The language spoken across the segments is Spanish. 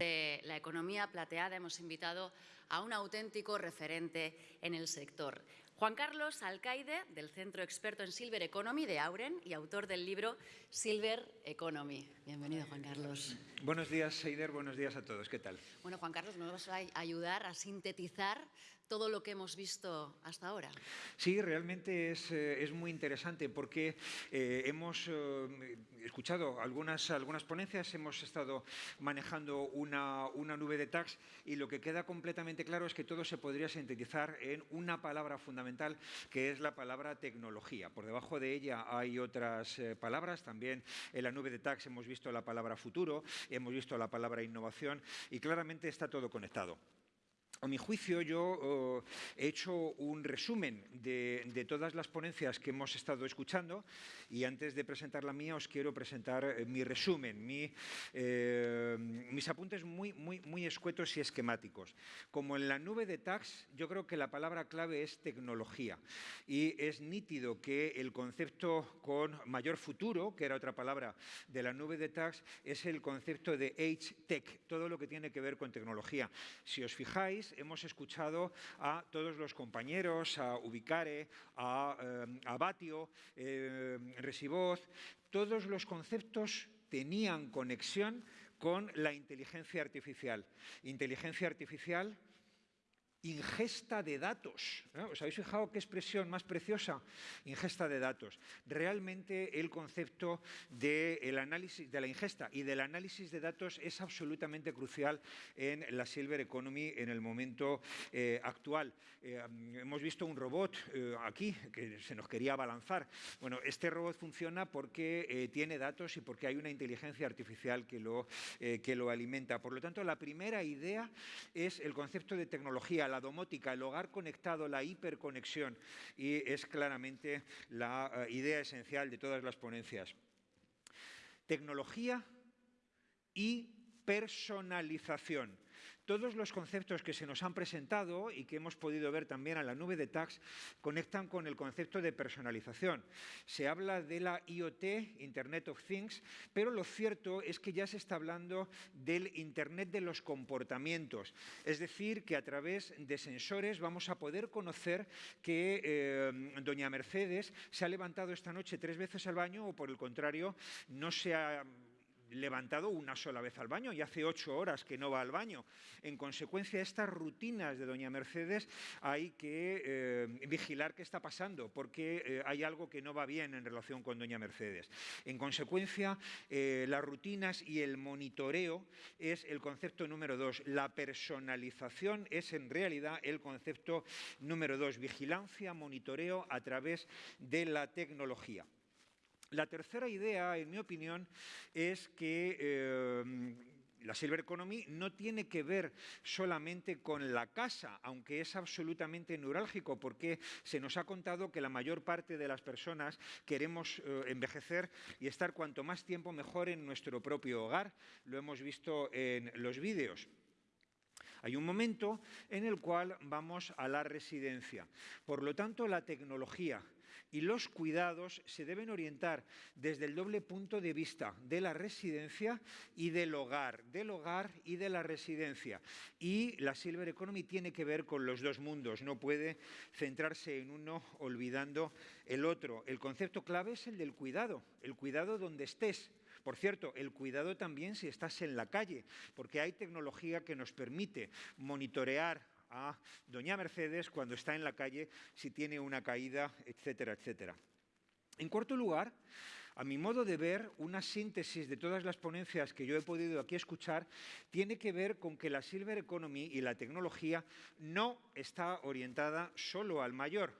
De la economía plateada hemos invitado a un auténtico referente en el sector. Juan Carlos Alcaide, del Centro Experto en Silver Economy de Auren y autor del libro Silver Economy. Bienvenido, Juan Carlos. Buenos días, Seider. Buenos días a todos. ¿Qué tal? Bueno, Juan Carlos, nos vas a ayudar a sintetizar todo lo que hemos visto hasta ahora. Sí, realmente es, eh, es muy interesante porque eh, hemos eh, escuchado algunas, algunas ponencias, hemos estado manejando una, una nube de tags y lo que queda completamente claro es que todo se podría sintetizar en una palabra fundamental que es la palabra tecnología. Por debajo de ella hay otras palabras, también en la nube de tags hemos visto la palabra futuro, hemos visto la palabra innovación y claramente está todo conectado. A mi juicio, yo oh, he hecho un resumen de, todas las ponencias que hemos estado escuchando y antes de presentar la mía os quiero presentar eh, mi resumen, eh, mis apuntes muy, muy, muy escuetos y esquemáticos. Como en la nube de tags, yo creo que la palabra clave es tecnología y es nítido que el concepto con mayor futuro, que era otra palabra de la nube de tags, es el concepto de H-Tech, todo lo que tiene que ver con tecnología. Si os fijáis, hemos escuchado a todos los compañeros, a Ubicare, a, eh, Batio, eh, Resivoz, todos los conceptos tenían conexión con la inteligencia artificial. Inteligencia artificial ingesta de datos. ¿Os habéis fijado qué expresión más preciosa? Ingesta de datos. Realmente el concepto de, análisis, de la ingesta y del análisis de datos es absolutamente crucial en la Silver Economy en el momento eh, actual. Eh, hemos visto un robot eh, aquí que se nos quería abalanzar. Bueno, este robot funciona porque tiene datos y porque hay una inteligencia artificial que lo, que lo alimenta. Por lo tanto, la primera idea es el concepto de tecnología la domótica, el hogar conectado, la hiperconexión, y es claramente la eh, idea esencial de todas las ponencias. Tecnología y personalización. Todos los conceptos que se nos han presentado y que hemos podido ver también a la nube de tags conectan con el concepto de personalización. Se habla de la IoT, Internet of Things, pero lo cierto es que ya se está hablando del Internet de los comportamientos. Es decir, que a través de sensores vamos a poder conocer que eh, doña Mercedes se ha levantado esta noche tres veces al baño o, por el contrario, no se ha levantado una sola vez al baño y hace ocho horas que no va al baño. En consecuencia, estas rutinas de doña Mercedes hay que eh, vigilar qué está pasando, porque eh, hay algo que no va bien en relación con doña Mercedes. En consecuencia, eh, las rutinas y el monitoreo es el concepto número dos. La personalización es en realidad el concepto número dos. Vigilancia, monitoreo a través de la tecnología. La tercera idea, en mi opinión, es que eh, la Silver Economy no tiene que ver solamente con la casa, aunque es absolutamente neurálgico, porque se nos ha contado que la mayor parte de las personas queremos eh, envejecer y estar cuanto más tiempo mejor en nuestro propio hogar. Lo hemos visto en los vídeos. Hay un momento en el cual vamos a la residencia. Por lo tanto, la tecnología y los cuidados se deben orientar desde el doble punto de vista de la residencia y del hogar, del hogar y de la residencia. Y la Silver Economy tiene que ver con los dos mundos, no puede centrarse en uno olvidando el otro. El concepto clave es el del cuidado, el cuidado donde estés, por cierto, el cuidado también si estás en la calle, porque hay tecnología que nos permite monitorear a doña Mercedes cuando está en la calle, si tiene una caída, etcétera, etcétera. En cuarto lugar, a mi modo de ver, una síntesis de todas las ponencias que yo he podido aquí escuchar tiene que ver con que la Silver Economy y la tecnología no está orientada solo al mayor.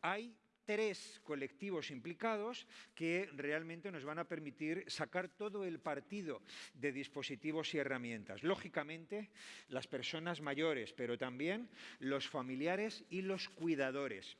Hay tres colectivos implicados que realmente nos van a permitir sacar todo el partido de dispositivos y herramientas. Lógicamente, las personas mayores, pero también los familiares y los cuidadores.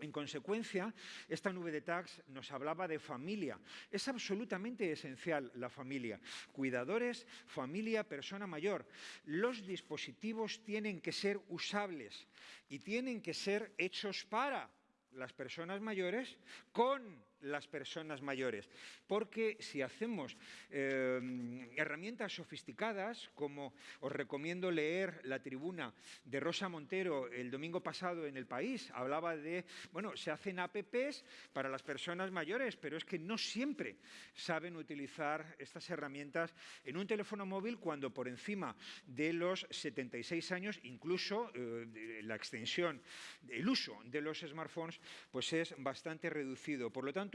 En consecuencia, esta nube de tags nos hablaba de familia. Es absolutamente esencial la familia. Cuidadores, familia, persona mayor. Los dispositivos tienen que ser usables y tienen que ser hechos para las personas mayores con las personas mayores. Porque si hacemos eh, herramientas sofisticadas, como os recomiendo leer la tribuna de Rosa Montero el domingo pasado en El País, hablaba de, bueno, se hacen apps para las personas mayores, pero es que no siempre saben utilizar estas herramientas en un teléfono móvil cuando por encima de los 76 años, incluso eh, la extensión, el uso de los smartphones, pues es bastante reducido. Por lo tanto,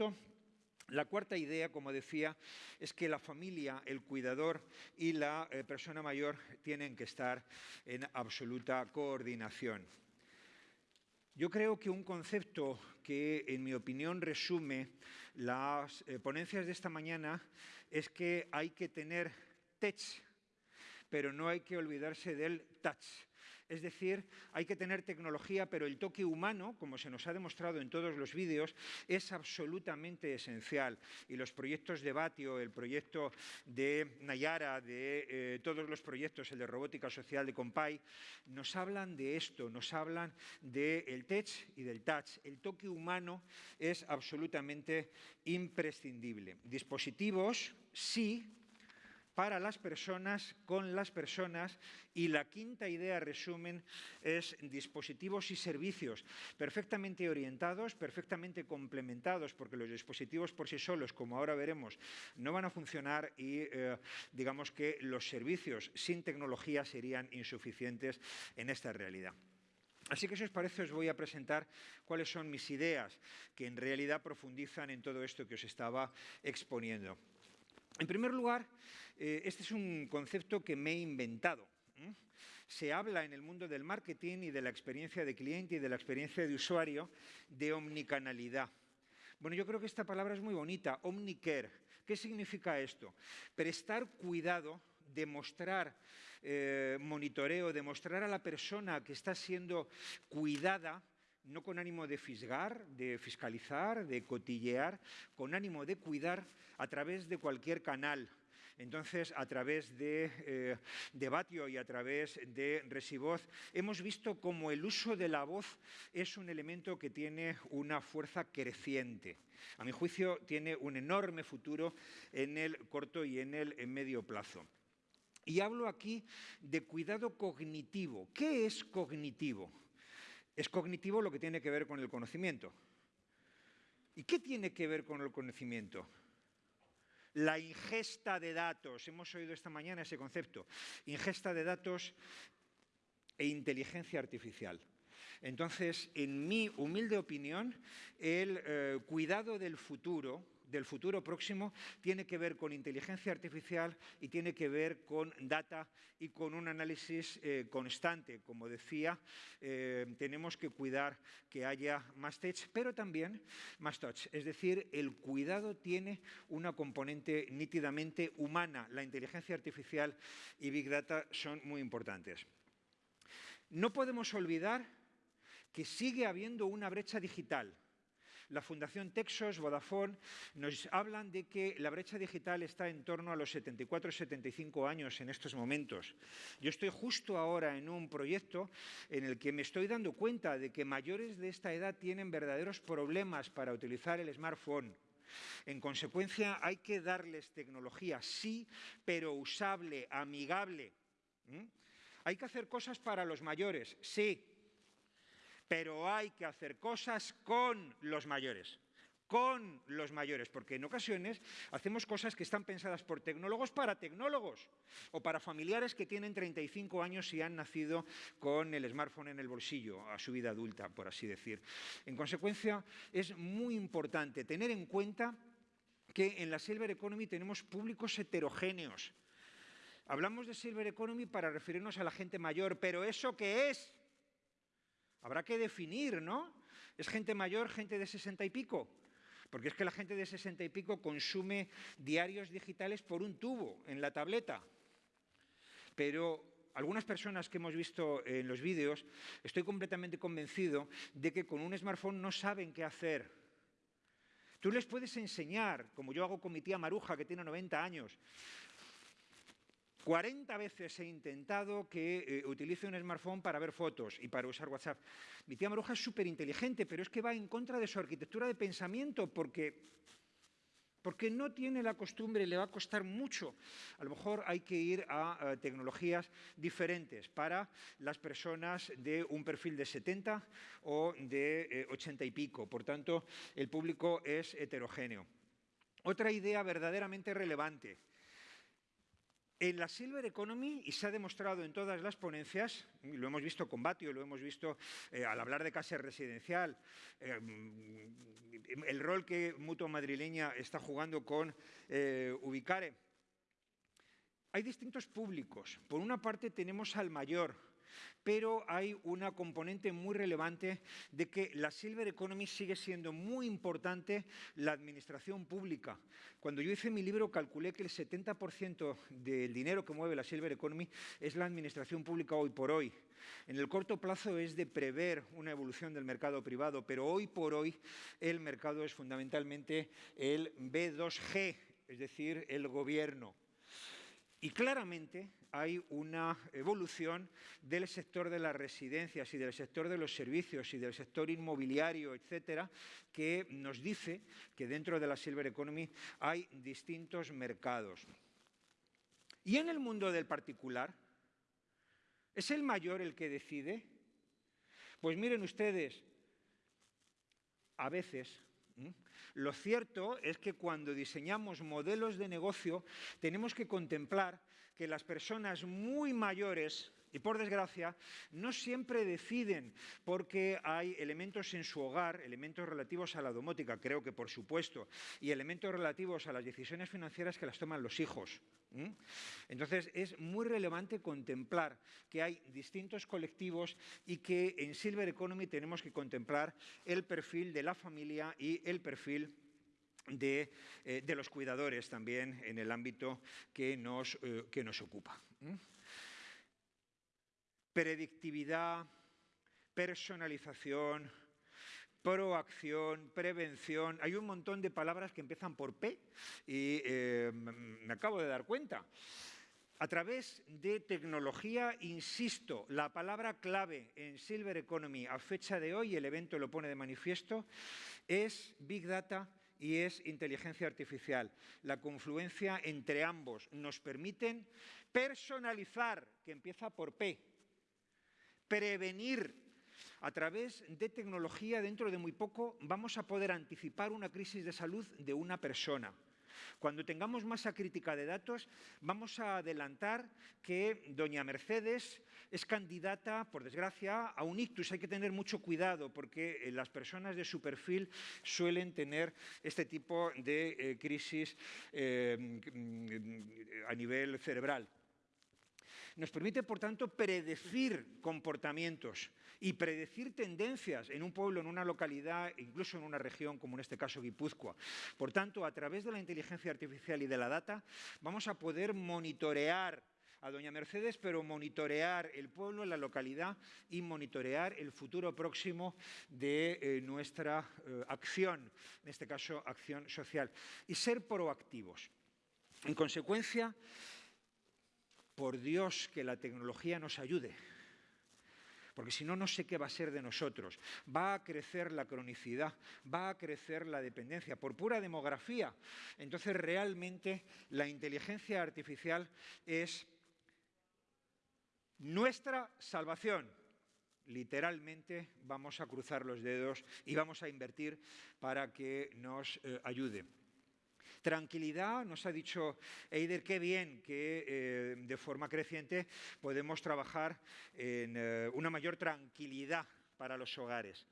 la cuarta idea, como decía, es que la familia, el cuidador y la eh, persona mayor tienen que estar en absoluta coordinación. Yo creo que un concepto que, en mi opinión, resume las eh, ponencias de esta mañana es que hay que tener tech, pero no hay que olvidarse del touch. Es decir, hay que tener tecnología, pero el toque humano, como se nos ha demostrado en todos los vídeos, es absolutamente esencial. Y los proyectos de Batio, el proyecto de Nayara, de eh, todos los proyectos, el de robótica social de Compay, nos hablan de esto, nos hablan del tech y del touch. El toque humano es absolutamente imprescindible. Dispositivos, sí, para las personas, con las personas. Y la quinta idea, resumen, es dispositivos y servicios perfectamente orientados, perfectamente complementados, porque los dispositivos por sí solos, como ahora veremos, no van a funcionar y eh, digamos que los servicios sin tecnología serían insuficientes en esta realidad. Así que si os parece os voy a presentar cuáles son mis ideas, que en realidad profundizan en todo esto que os estaba exponiendo. En primer lugar, este es un concepto que me he inventado. Se habla en el mundo del marketing y de la experiencia de cliente y de la experiencia de usuario de omnicanalidad. Bueno, yo creo que esta palabra es muy bonita, omnicare. ¿Qué significa esto? Prestar cuidado, demostrar eh, monitoreo, demostrar a la persona que está siendo cuidada no con ánimo de fisgar, de fiscalizar, de cotillear, con ánimo de cuidar a través de cualquier canal, entonces, a través de, eh, Batio y a través de Resivoz, hemos visto cómo el uso de la voz es un elemento que tiene una fuerza creciente. A mi juicio, tiene un enorme futuro en el corto y en el medio plazo. Y hablo aquí de cuidado cognitivo. ¿Qué es cognitivo? Es cognitivo lo que tiene que ver con el conocimiento. ¿Y qué tiene que ver con el conocimiento? La ingesta de datos. Hemos oído esta mañana ese concepto. Ingesta de datos e inteligencia artificial. Entonces, en mi humilde opinión, el eh, cuidado del futuro del futuro próximo tiene que ver con inteligencia artificial y tiene que ver con data y con un análisis eh, constante. Como decía, eh, tenemos que cuidar que haya más tech, pero también más touch. Es decir, el cuidado tiene una componente nítidamente humana. La inteligencia artificial y Big Data son muy importantes. No podemos olvidar que sigue habiendo una brecha digital la Fundación Texos, Vodafone, nos hablan de que la brecha digital está en torno a los 74-75 años en estos momentos. Yo estoy justo ahora en un proyecto en el que me estoy dando cuenta de que mayores de esta edad tienen verdaderos problemas para utilizar el smartphone. En consecuencia, hay que darles tecnología, sí, pero usable, amigable. Hay que hacer cosas para los mayores, sí, pero hay que hacer cosas con los mayores con los mayores, porque en ocasiones hacemos cosas que están pensadas por tecnólogos para tecnólogos o para familiares que tienen 35 años y han nacido con el smartphone en el bolsillo a su vida adulta, por así decir. En consecuencia, es muy importante tener en cuenta que en la Silver Economy tenemos públicos heterogéneos. Hablamos de Silver Economy para referirnos a la gente mayor, pero ¿eso qué es? Habrá que definir, ¿no? ¿Es gente mayor, gente de sesenta y pico? Porque es que la gente de sesenta y pico consume diarios digitales por un tubo en la tableta. Pero algunas personas que hemos visto en los vídeos, estoy completamente convencido de que con un smartphone no saben qué hacer. Tú les puedes enseñar, como yo hago con mi tía Maruja, que tiene 90 años, 40 veces he intentado que eh, utilice un smartphone para ver fotos y para usar WhatsApp. Mi tía Maruja es súper inteligente, pero es que va en contra de su arquitectura de pensamiento porque porque no tiene la costumbre, le va a costar mucho. A lo mejor hay que ir a, tecnologías diferentes para las personas de un perfil de 70 o de 80 eh, y pico. Por tanto, el público es heterogéneo. Otra idea verdaderamente relevante en la Silver Economy, y se ha demostrado en todas las ponencias, lo hemos visto con Batio, lo hemos visto eh, al hablar de casa residencial, eh, el rol que Mutua Madrileña está jugando con eh, Ubicare. Hay distintos públicos. Por una parte tenemos al mayor, pero hay una componente muy relevante de que la Silver Economy sigue siendo muy importante la administración pública. Cuando yo hice mi libro calculé que el 70% del dinero que mueve la Silver Economy es la administración pública hoy por hoy. En el corto plazo es de prever una evolución del mercado privado, pero hoy por hoy el mercado es fundamentalmente el B2G, es decir, el gobierno. Y claramente hay una evolución del sector de las residencias y del sector de los servicios y del sector inmobiliario, etcétera, que nos dice que dentro de la Silver Economy hay distintos mercados. Y en el mundo del particular, ¿es el mayor el que decide? Pues miren ustedes, a veces lo cierto es que cuando diseñamos modelos de negocio tenemos que contemplar que las personas muy mayores y por desgracia, no siempre deciden porque hay elementos en su hogar, elementos relativos a la domótica, creo que por supuesto, y elementos relativos a las decisiones financieras que las toman los hijos. Entonces, es muy relevante contemplar que hay distintos colectivos y que en Silver Economy tenemos que contemplar el perfil de la familia y el perfil de, eh, los cuidadores también en el ámbito que nos, eh, que nos ocupa predictividad, personalización, proacción, prevención. Hay un montón de palabras que empiezan por P y eh, me acabo de dar cuenta. A través de tecnología, insisto, la palabra clave en Silver Economy a fecha de hoy, el evento lo pone de manifiesto, es Big Data y es inteligencia artificial. La confluencia entre ambos nos permiten personalizar, que empieza por P, prevenir a través de tecnología, dentro de muy poco, vamos a poder anticipar una crisis de salud de una persona. Cuando tengamos masa crítica de datos, vamos a adelantar que doña Mercedes es candidata, por desgracia, a un ictus. Hay que tener mucho cuidado porque eh, las personas de su perfil suelen tener este tipo de eh, crisis eh, mm, a nivel cerebral. Nos permite, por tanto, predecir comportamientos y predecir tendencias en un pueblo, en una localidad, incluso en una región como en este caso Guipúzcoa. Por tanto, a través de la inteligencia artificial y de la data, vamos a poder monitorear a doña Mercedes, pero monitorear el pueblo, la localidad y monitorear el futuro próximo de eh, nuestra eh, acción, en este caso acción social, y ser proactivos. En consecuencia, por Dios que la tecnología nos ayude, porque si no, no sé qué va a ser de nosotros. Va a crecer la cronicidad, va a crecer la dependencia por pura demografía. Entonces, realmente, la inteligencia artificial es nuestra salvación. Literalmente vamos a cruzar los dedos y vamos a invertir para que nos eh, ayude. Tranquilidad, nos ha dicho Eider, qué bien que eh, de forma creciente podemos trabajar en eh, una mayor tranquilidad para los hogares.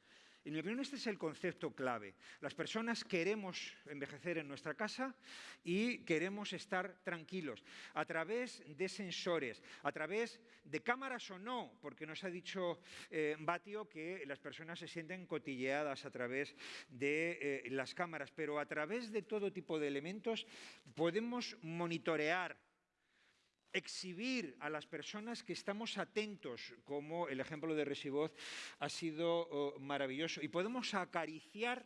En mi opinión, este es el concepto clave. Las personas queremos envejecer en nuestra casa y queremos estar tranquilos a través de sensores, a través de cámaras o no, porque nos ha dicho eh, Batio que las personas se sienten cotilleadas a través de eh, las cámaras, pero a través de todo tipo de elementos podemos monitorear exhibir a las personas que estamos atentos, como el ejemplo de Resivoz ha sido oh, maravilloso, y podemos acariciar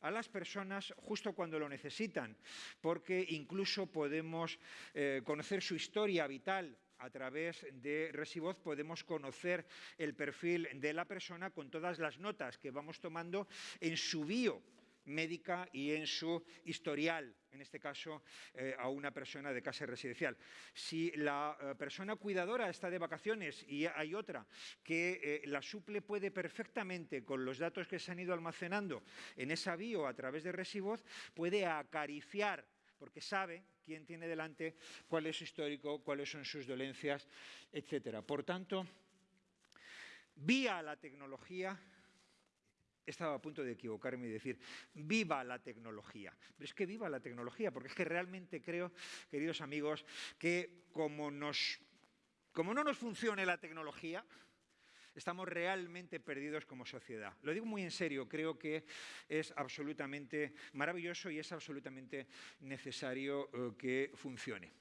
a las personas justo cuando lo necesitan, porque incluso podemos eh, conocer su historia vital, a través de Resivoz podemos conocer el perfil de la persona con todas las notas que vamos tomando en su bio médica y en su historial, en este caso eh, a una persona de casa residencial. Si la eh, persona cuidadora está de vacaciones y hay otra que eh, la suple puede perfectamente con los datos que se han ido almacenando en esa bio a través de Resivoz, puede acariciar porque sabe quién tiene delante, cuál es su histórico, cuáles son sus dolencias, etc. Por tanto, vía la tecnología, estaba a punto de equivocarme y decir, viva la tecnología. Pero es que viva la tecnología, porque es que realmente creo, queridos amigos, que como, no nos funcione la tecnología, estamos realmente perdidos como sociedad. Lo digo muy en serio, creo que es absolutamente maravilloso y es absolutamente necesario eh, que funcione.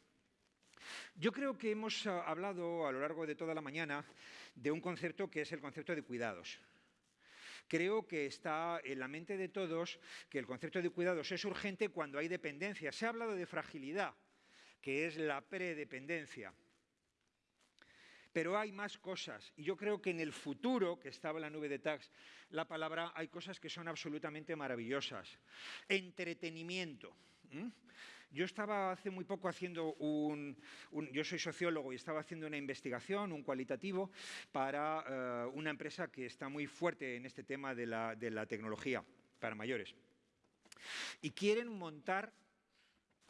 Yo creo que hemos ah, hablado a lo largo de toda la mañana de un concepto que es el concepto de cuidados. Creo que está en la mente de todos que el concepto de cuidados es urgente cuando hay dependencia. Se ha hablado de fragilidad, que es la predependencia. Pero hay más cosas. Y yo creo que en el futuro, que estaba en la nube de tags, la palabra, hay cosas que son absolutamente maravillosas. Entretenimiento. Yo estaba hace muy poco haciendo un, Yo soy sociólogo y estaba haciendo una investigación, un cualitativo, para eh, una empresa que está muy fuerte en este tema de la, de la tecnología para mayores. Y quieren montar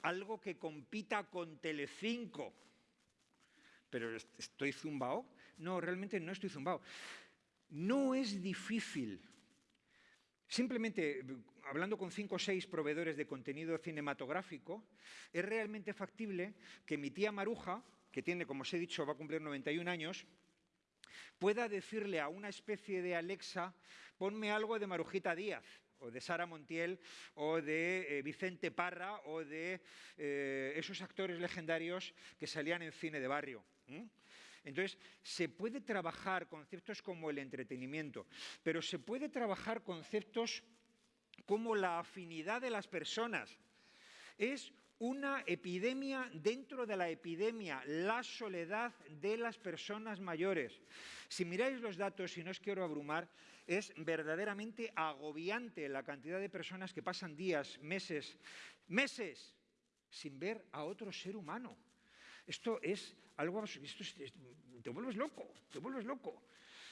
algo que compita con Telecinco pero ¿estoy zumbao? No, realmente no estoy zumbao. No es difícil. Simplemente, hablando con cinco o seis proveedores de contenido cinematográfico, es realmente factible que mi tía Maruja, que tiene, como os he dicho, va a cumplir 91 años, pueda decirle a una especie de Alexa, ponme algo de Marujita Díaz, o de Sara Montiel, o de eh, Vicente Parra, o de eh, esos actores legendarios que salían en cine de barrio. Entonces, se puede trabajar conceptos como el entretenimiento, pero se puede trabajar conceptos como la afinidad de las personas. Es una epidemia dentro de la epidemia, la soledad de las personas mayores. Si miráis los datos, y no os quiero abrumar, es verdaderamente agobiante la cantidad de personas que pasan días, meses, meses sin ver a otro ser humano. Esto es algo, esto te vuelves loco, te vuelves loco.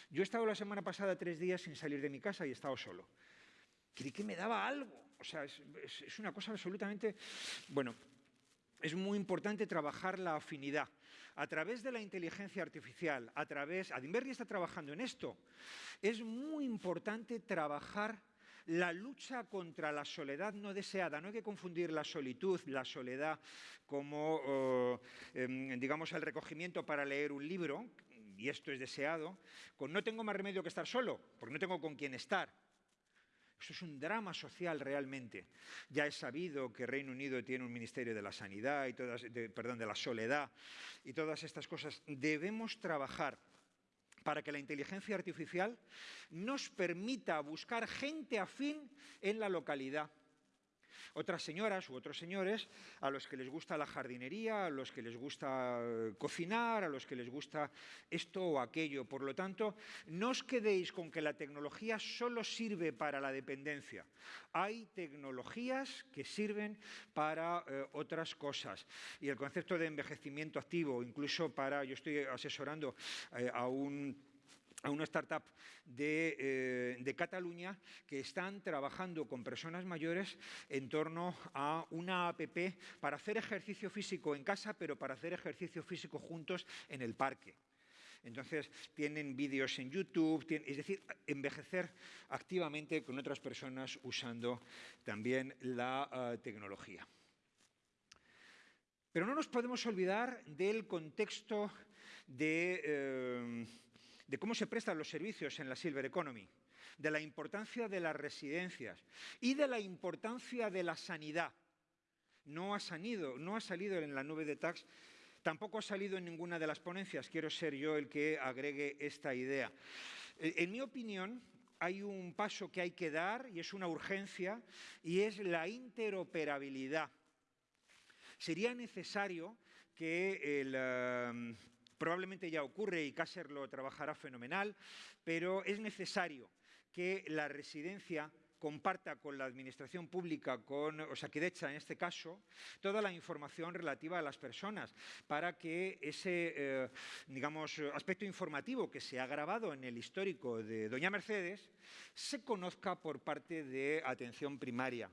Yo he estado la semana pasada tres días sin salir de mi casa y he estado solo. Creí que me daba algo. O sea, es, una cosa absolutamente... Bueno, es muy importante trabajar la afinidad. A través de la inteligencia artificial, a través... Adinberry está trabajando en esto. Es muy importante trabajar la lucha contra la soledad no deseada. No hay que confundir la solitud, la soledad, como, em, digamos, el recogimiento para leer un libro, y esto es deseado, con no tengo más remedio que estar solo, porque no tengo con quién estar. Esto es un drama social realmente. Ya es sabido que Reino Unido tiene un Ministerio de la Sanidad y todas, perdón, de la soledad y todas estas cosas. Debemos trabajar para que la inteligencia artificial nos permita buscar gente afín en la localidad. Otras señoras u otros señores a los que les gusta la jardinería, a los que les gusta eh, cocinar, a los que les gusta esto o aquello. Por lo tanto, no os quedéis con que la tecnología solo sirve para la dependencia. Hay tecnologías que sirven para eh, otras cosas. Y el concepto de envejecimiento activo, incluso para, yo estoy asesorando eh, a un a una startup eh, de, Cataluña que están trabajando con personas mayores en torno a una APP para hacer ejercicio físico en casa, pero para hacer ejercicio físico juntos en el parque. Entonces, tienen vídeos en YouTube, es decir, envejecer activamente con otras personas usando también la eh, tecnología. Pero no nos podemos olvidar del contexto de... Eh, de cómo se prestan los servicios en la Silver Economy, de la importancia de las residencias y de la importancia de la sanidad. No ha, salido, no ha salido en la nube de tax, tampoco ha salido en ninguna de las ponencias. Quiero ser yo el que agregue esta idea. Eh, en mi opinión, hay un paso que hay que dar y es una urgencia y es la interoperabilidad. Sería necesario que el, eh, probablemente ya ocurre y Cácer lo trabajará fenomenal, pero es necesario que la residencia comparta con la administración pública, con Osakidecha en este caso, toda la información relativa a las personas para que ese, eh, digamos, aspecto informativo que se ha grabado en el histórico de Doña Mercedes se conozca por parte de atención primaria.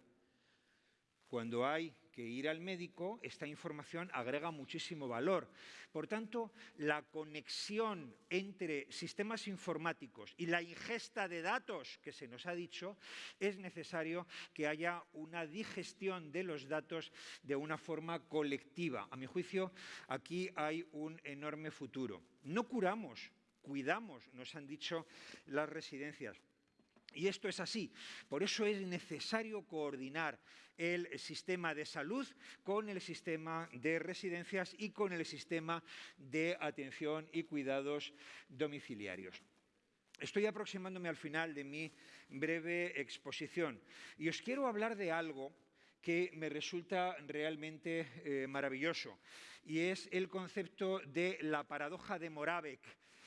Cuando hay que ir al médico, esta información agrega muchísimo valor. Por tanto, la conexión entre sistemas informáticos y la ingesta de datos que se nos ha dicho, es necesario que haya una digestión de los datos de una forma colectiva. A mi juicio, aquí hay un enorme futuro. No curamos, cuidamos, nos han dicho las residencias. Y esto es así. Por eso es necesario coordinar el sistema de salud con el sistema de residencias y con el sistema de atención y cuidados domiciliarios. Estoy aproximándome al final de mi breve exposición y os quiero hablar de algo que me resulta realmente eh, maravilloso y es el concepto de la paradoja de Moravec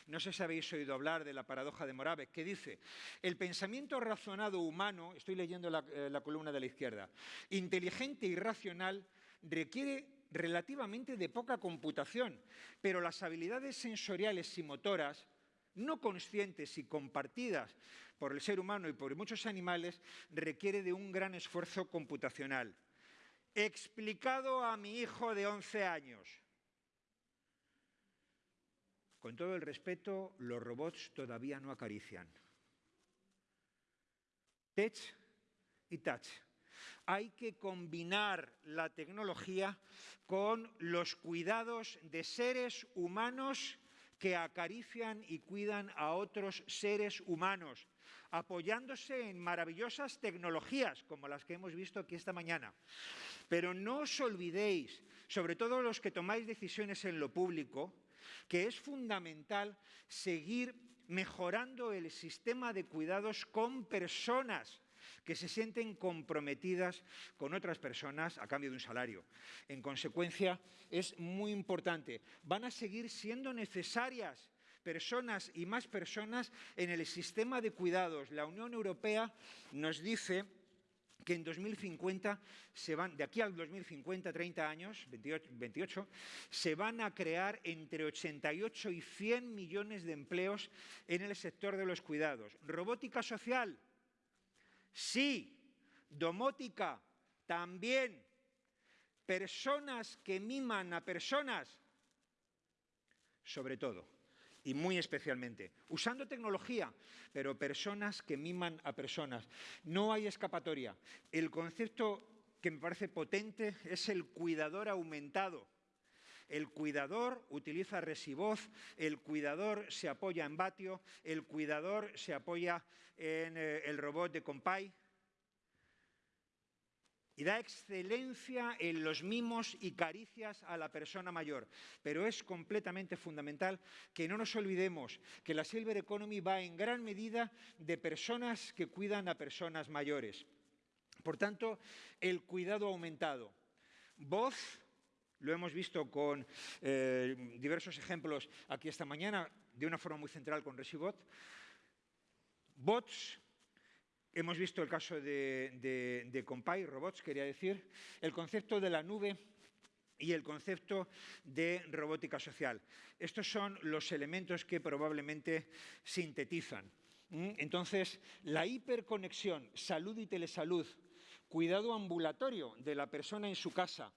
no sé si habéis oído hablar de la paradoja de Moravec, que dice, el pensamiento razonado humano, estoy leyendo la, eh, la columna de la izquierda, inteligente y racional, requiere relativamente de poca computación, pero las habilidades sensoriales y motoras, no conscientes y compartidas por el ser humano y por muchos animales, requiere de un gran esfuerzo computacional. Explicado a mi hijo de 11 años, con todo el respeto, los robots todavía no acarician. Tech y touch. Hay que combinar la tecnología con los cuidados de seres humanos que acarician y cuidan a otros seres humanos, apoyándose en maravillosas tecnologías como las que hemos visto aquí esta mañana. Pero no os olvidéis, sobre todo los que tomáis decisiones en lo público, que es fundamental seguir mejorando el sistema de cuidados con personas que se sienten comprometidas con otras personas a cambio de un salario. En consecuencia, es muy importante. Van a seguir siendo necesarias personas y más personas en el sistema de cuidados. La Unión Europea nos dice que en 2050, se van, de aquí al 2050, 30 años, 28, se van a crear entre 88 y 100 millones de empleos en el sector de los cuidados. Robótica social, sí. Domótica, también. Personas que miman a personas, sobre todo y muy especialmente, usando tecnología, pero personas que miman a personas. No hay escapatoria. El concepto que me parece potente es el cuidador aumentado. El cuidador utiliza resivoz, el cuidador se apoya en Batio, el cuidador se apoya en eh, el robot de Compay, y da excelencia en los mimos y caricias a la persona mayor. Pero es completamente fundamental que no nos olvidemos que la Silver Economy va en gran medida de personas que cuidan a personas mayores. Por tanto, el cuidado aumentado. Voz, lo hemos visto con eh, diversos ejemplos aquí esta mañana, de una forma muy central con Resibot. Bots, Hemos visto el caso de, Compay, robots, quería decir, el concepto de la nube y el concepto de robótica social. Estos son los elementos que probablemente sintetizan. ¿Mm? Entonces, la hiperconexión, salud y telesalud, cuidado ambulatorio de la persona en su casa,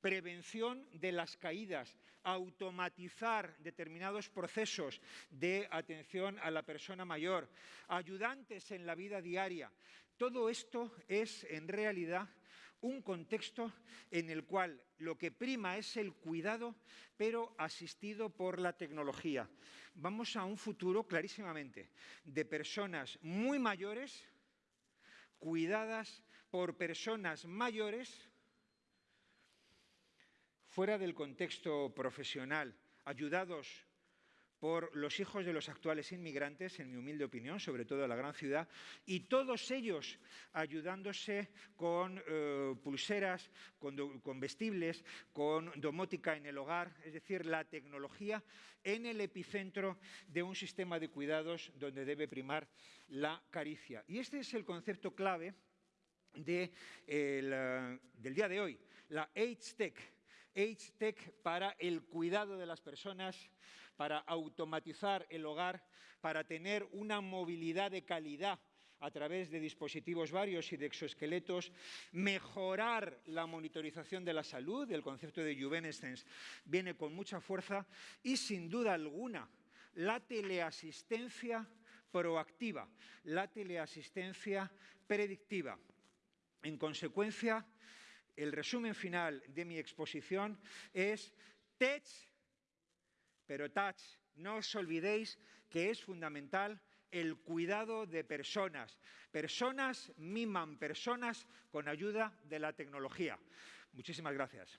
prevención de las caídas, automatizar determinados procesos de atención a la persona mayor, ayudantes en la vida diaria. Todo esto es en realidad un contexto en el cual lo que prima es el cuidado, pero asistido por la tecnología. Vamos a un futuro clarísimamente de personas muy mayores, cuidadas por personas mayores, fuera del contexto profesional, ayudados por los hijos de los actuales inmigrantes, en mi humilde opinión, sobre todo en la gran ciudad, y todos ellos ayudándose con eh, pulseras, con, vestibles, con domótica en el hogar, es decir, la tecnología en el epicentro de un sistema de cuidados donde debe primar la caricia. Y este es el concepto clave de del día de hoy, la Age-Tech. Age-Tech para el cuidado de las personas, para automatizar el hogar, para tener una movilidad de calidad a través de dispositivos varios y de exoesqueletos, mejorar la monitorización de la salud, el concepto de Juvenescence viene con mucha fuerza y sin duda alguna la teleasistencia proactiva, la teleasistencia predictiva. En consecuencia, el resumen final de mi exposición es TECH pero touch, no os olvidéis que es fundamental el cuidado de personas. Personas miman personas con ayuda de la tecnología. Muchísimas gracias.